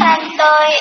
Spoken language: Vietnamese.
xanh tôi.